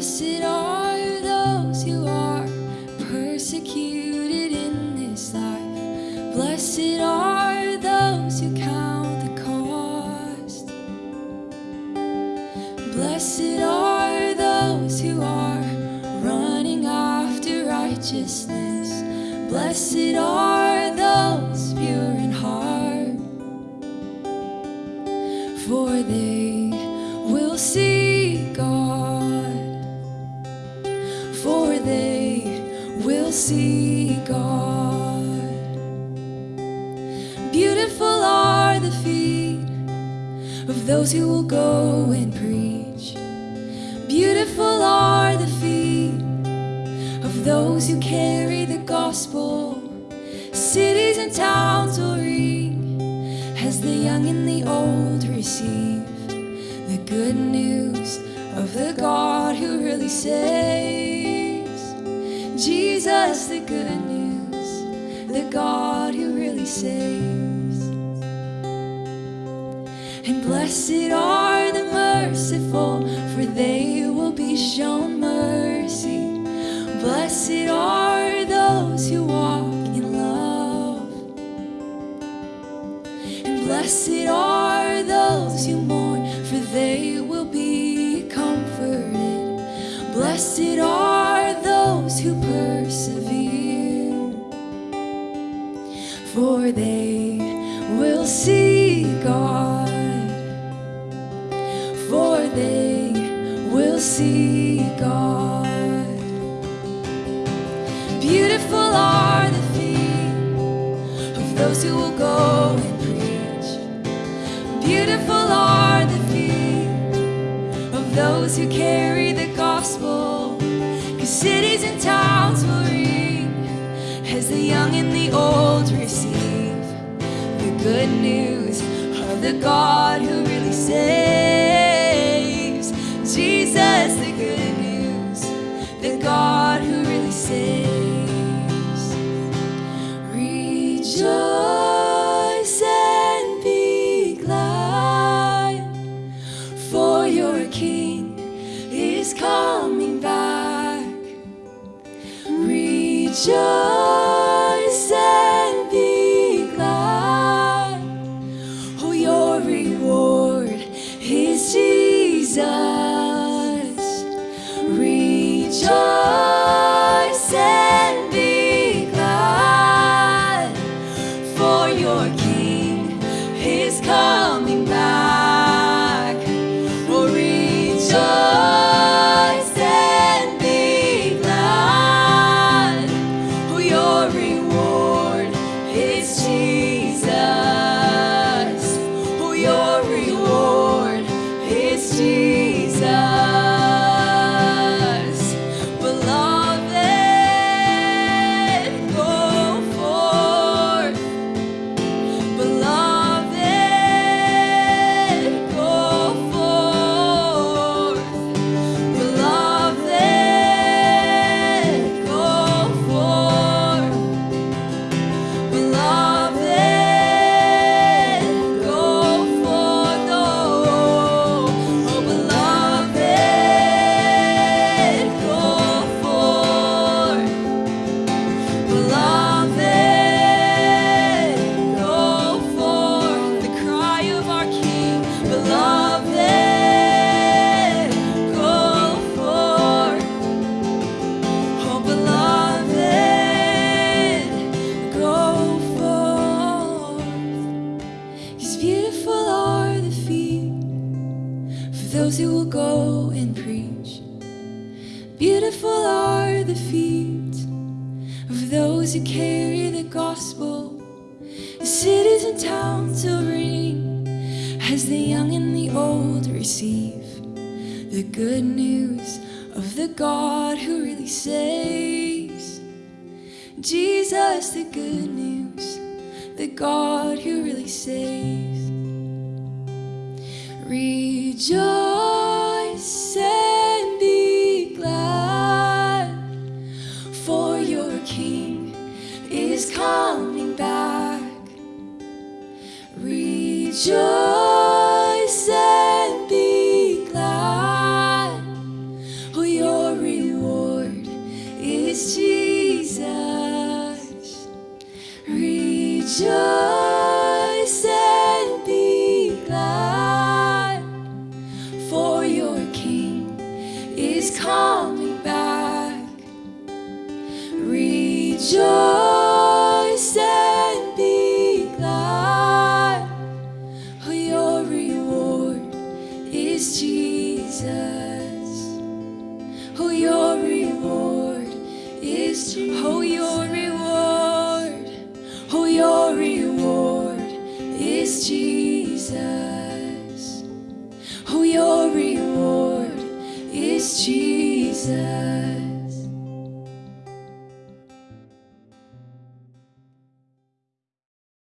Blessed are those who are persecuted in this life. Blessed are those who count the cost. Blessed are those who are running after righteousness. Blessed are those pure they will see God. Beautiful are the feet of those who will go and preach. Beautiful are the feet of those who carry the gospel. Cities and towns will ring as the young and the old receive the good news of the God who really saves. Jesus, the good news, the God who really saves. And blessed are the merciful, for they will be shown mercy. Blessed are those who walk in love. And blessed are those who mourn, for they will be comforted. Blessed those who will go and preach. Beautiful are the feet of those who carry the gospel. Cause cities and towns will ring as the young and the old receive the good news of the God who really saves. For beautiful are the feet for those who will go and preach. Beautiful are the feet of those who carry the gospel. The cities and towns will ring as the young and the old receive the good news of the God who really saves. Jesus, the good news, the God who really saves. Rejoice Rejoice and be glad, for your reward is Jesus. Oh, your reward is oh, your reward. Oh, your reward is Jesus. Oh, your reward is Jesus.